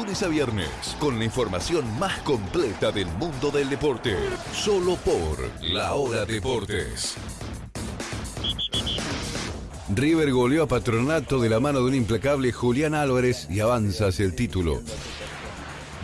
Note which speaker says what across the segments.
Speaker 1: lunes a viernes con la información más completa del mundo del deporte. Solo por La Hora Deportes.
Speaker 2: River goleó a Patronato de la mano de un implacable Julián Álvarez y avanza hacia el título.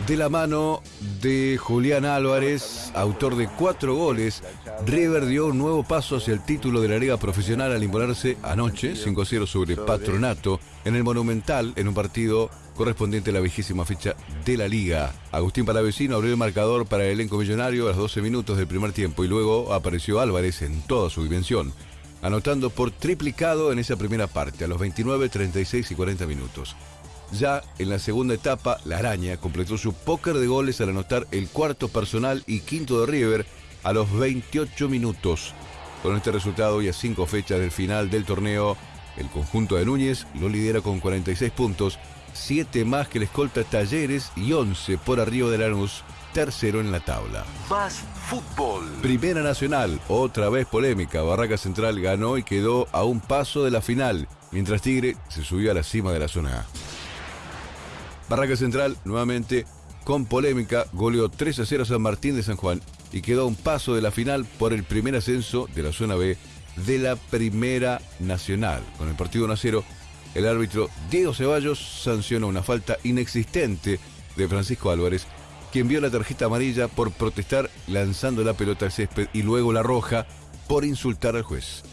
Speaker 2: De la mano de Julián Álvarez, autor de cuatro goles, River dio un nuevo paso hacia el título de la Liga Profesional al imponerse anoche 5-0 sobre Patronato en el Monumental en un partido correspondiente a la vigésima fecha de la Liga. Agustín Palavecino abrió el marcador para el elenco millonario a los 12 minutos del primer tiempo y luego apareció Álvarez en toda su dimensión, anotando por triplicado en esa primera parte a los 29, 36 y 40 minutos. Ya en la segunda etapa, la araña completó su póker de goles al anotar el cuarto personal y quinto de River a los 28 minutos. Con este resultado y a cinco fechas del final del torneo, el conjunto de Núñez lo lidera con 46 puntos, 7 más que el escolta Talleres y 11 por arriba de Lanús, tercero en la tabla.
Speaker 1: Más fútbol.
Speaker 2: Primera Nacional, otra vez polémica. Barraca Central ganó y quedó a un paso de la final, mientras Tigre se subió a la cima de la zona A. Barraca Central, nuevamente con polémica, goleó 3 a 0 a San Martín de San Juan y quedó a un paso de la final por el primer ascenso de la zona B de la Primera Nacional. Con el partido 1 a 0, el árbitro Diego Ceballos sancionó una falta inexistente de Francisco Álvarez, quien vio la tarjeta amarilla por protestar lanzando la pelota al césped y luego la roja por insultar al juez.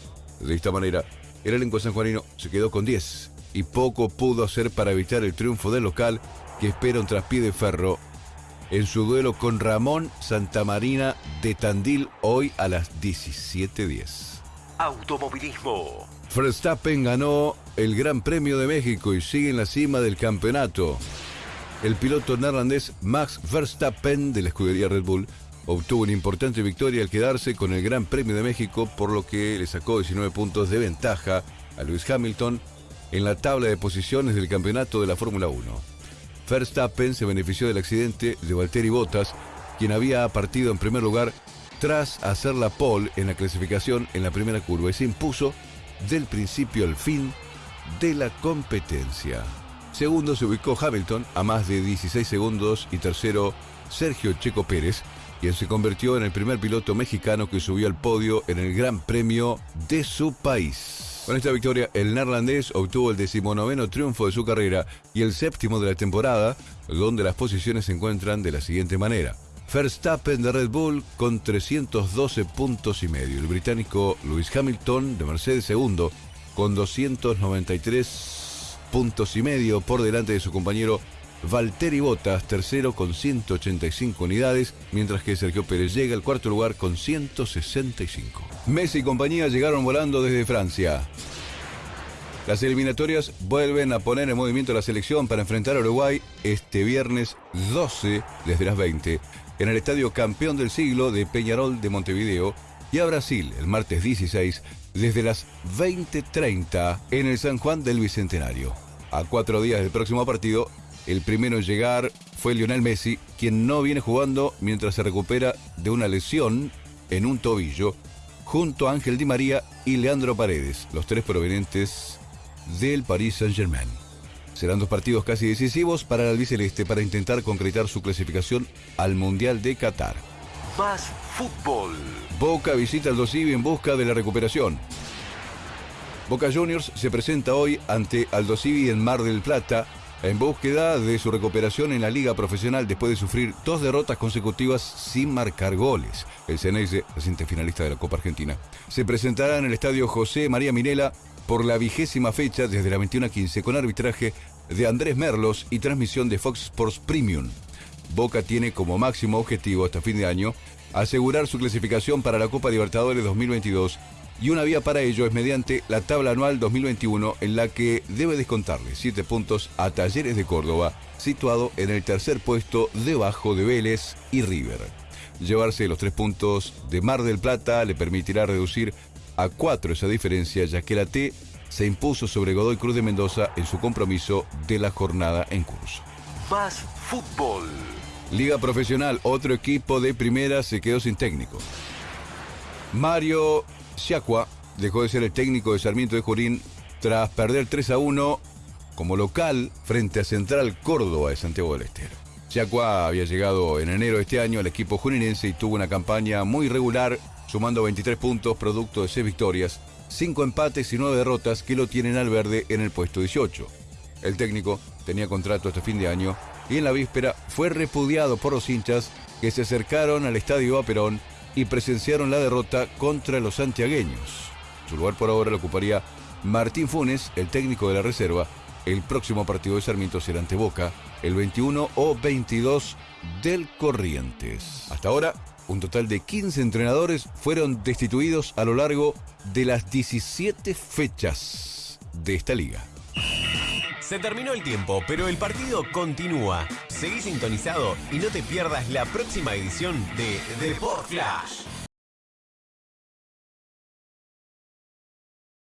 Speaker 2: De esta manera, el elenco sanjuanino se quedó con 10 y poco pudo hacer para evitar el triunfo del local que espera un traspié de ferro en su duelo con Ramón Santamarina de Tandil hoy a las 17.10.
Speaker 1: Automovilismo.
Speaker 2: Verstappen ganó el Gran Premio de México y sigue en la cima del campeonato. El piloto neerlandés Max Verstappen de la escudería Red Bull obtuvo una importante victoria al quedarse con el Gran Premio de México, por lo que le sacó 19 puntos de ventaja a Lewis Hamilton en la tabla de posiciones del campeonato de la Fórmula 1. Verstappen se benefició del accidente de Valtteri Bottas, quien había partido en primer lugar tras hacer la pole en la clasificación en la primera curva y se impuso del principio al fin de la competencia. Segundo se ubicó Hamilton a más de 16 segundos y tercero Sergio Checo Pérez, quien se convirtió en el primer piloto mexicano que subió al podio en el Gran Premio de su país. Con esta victoria, el neerlandés obtuvo el decimonoveno triunfo de su carrera y el séptimo de la temporada, donde las posiciones se encuentran de la siguiente manera. Verstappen de Red Bull con 312 puntos y medio. El británico Lewis Hamilton de Mercedes segundo con 293 puntos y medio por delante de su compañero Valtteri Bottas tercero con 185 unidades, mientras que Sergio Pérez llega al cuarto lugar con 165. Messi y compañía llegaron volando desde Francia. Las eliminatorias vuelven a poner en movimiento la selección para enfrentar a Uruguay este viernes 12 desde las 20 en el Estadio Campeón del Siglo de Peñarol de Montevideo y a Brasil el martes 16 desde las 20.30 en el San Juan del Bicentenario. A cuatro días del próximo partido, el primero en llegar fue Lionel Messi, quien no viene jugando mientras se recupera de una lesión en un tobillo, junto a Ángel Di María y Leandro Paredes, los tres provenientes del Paris Saint-Germain. Serán dos partidos casi decisivos para el albiceleste para intentar concretar su clasificación al Mundial de Qatar.
Speaker 1: Más fútbol.
Speaker 2: Boca visita al Dosivi en busca de la recuperación. Boca Juniors se presenta hoy ante Aldo Civi en Mar del Plata en búsqueda de su recuperación en la liga profesional después de sufrir dos derrotas consecutivas sin marcar goles. El Ceneice, reciente finalista de la Copa Argentina, se presentará en el estadio José María Minela por la vigésima fecha desde la 21 a 15 con arbitraje de Andrés Merlos y transmisión de Fox Sports Premium. Boca tiene como máximo objetivo hasta fin de año asegurar su clasificación para la Copa Libertadores 2022 y una vía para ello es mediante la tabla anual 2021 en la que debe descontarle 7 puntos a Talleres de Córdoba, situado en el tercer puesto debajo de Vélez y River. Llevarse los tres puntos de Mar del Plata le permitirá reducir a 4 esa diferencia ya que la T se impuso sobre Godoy Cruz de Mendoza en su compromiso de la jornada en curso.
Speaker 1: Más fútbol.
Speaker 2: Liga Profesional, otro equipo de primera se quedó sin técnico. Mario Siacua dejó de ser el técnico de Sarmiento de Jurín tras perder 3 a 1 como local frente a Central Córdoba de Santiago del Estero. Chacua había llegado en enero de este año al equipo juninense y tuvo una campaña muy regular, sumando 23 puntos producto de 6 victorias, 5 empates y 9 derrotas que lo tienen al verde en el puesto 18. El técnico tenía contrato este fin de año y en la víspera fue repudiado por los hinchas que se acercaron al estadio Aperón y presenciaron la derrota contra los santiagueños. Su lugar por ahora lo ocuparía Martín Funes, el técnico de la reserva. El próximo partido de Sarmiento será ante Boca, el 21 o 22 del Corrientes. Hasta ahora, un total de 15 entrenadores fueron destituidos a lo largo de las 17 fechas de esta liga.
Speaker 3: Se terminó el tiempo, pero el partido continúa. Seguí sintonizado y no te pierdas la próxima edición de The Flash.